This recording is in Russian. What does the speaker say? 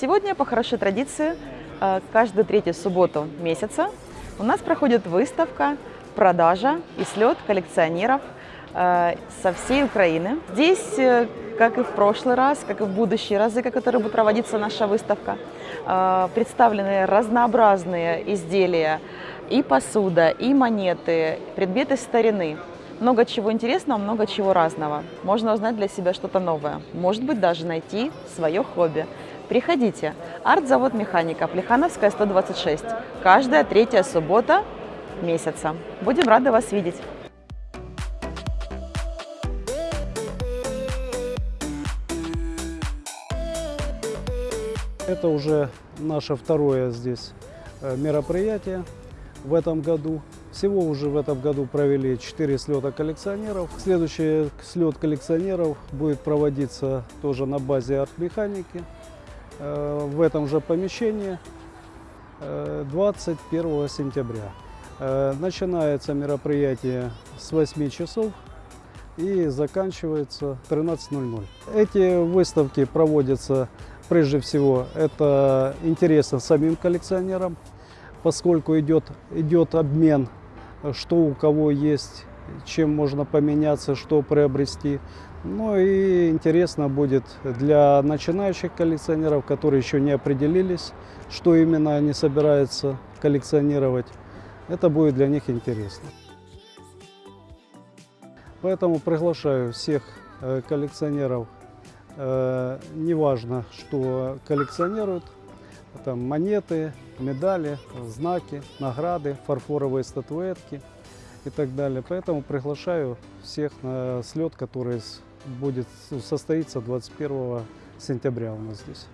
Сегодня, по хорошей традиции, э, каждую третью субботу месяца у нас проходит выставка, продажа и слет коллекционеров э, со всей Украины. Здесь, э, как и в прошлый раз, как и в будущие разы, которые будет проводиться наша выставка, представлены разнообразные изделия и посуда, и монеты, предметы старины. Много чего интересного, много чего разного. Можно узнать для себя что-то новое. Может быть, даже найти свое хобби. Приходите. Арт-завод механика, Плехановская, 126. Каждая третья суббота месяца. Будем рады вас видеть. Это уже наше второе здесь э, мероприятие в этом году. Всего уже в этом году провели 4 слета коллекционеров. Следующий слет коллекционеров будет проводиться тоже на базе артмеханики. Э, в этом же помещении 21 э, сентября. Э, начинается мероприятие с 8 часов и заканчивается 13.00. Эти выставки проводятся прежде всего, это интересно самим коллекционерам, поскольку идет, идет обмен, что у кого есть, чем можно поменяться, что приобрести. Ну и интересно будет для начинающих коллекционеров, которые еще не определились, что именно они собираются коллекционировать. Это будет для них интересно. Поэтому приглашаю всех э, коллекционеров, э, неважно, что коллекционируют, там монеты, медали, знаки, награды, фарфоровые статуэтки и так далее. Поэтому приглашаю всех на слет, который будет состоится 21 сентября у нас здесь.